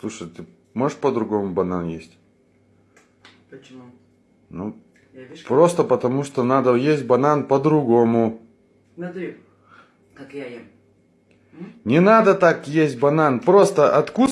Слушай, ты можешь по-другому банан есть? Почему? Ну, вижу, просто как- просто потому что надо есть банан по-другому. Смотри, как я ем. Не надо так есть банан. Просто откус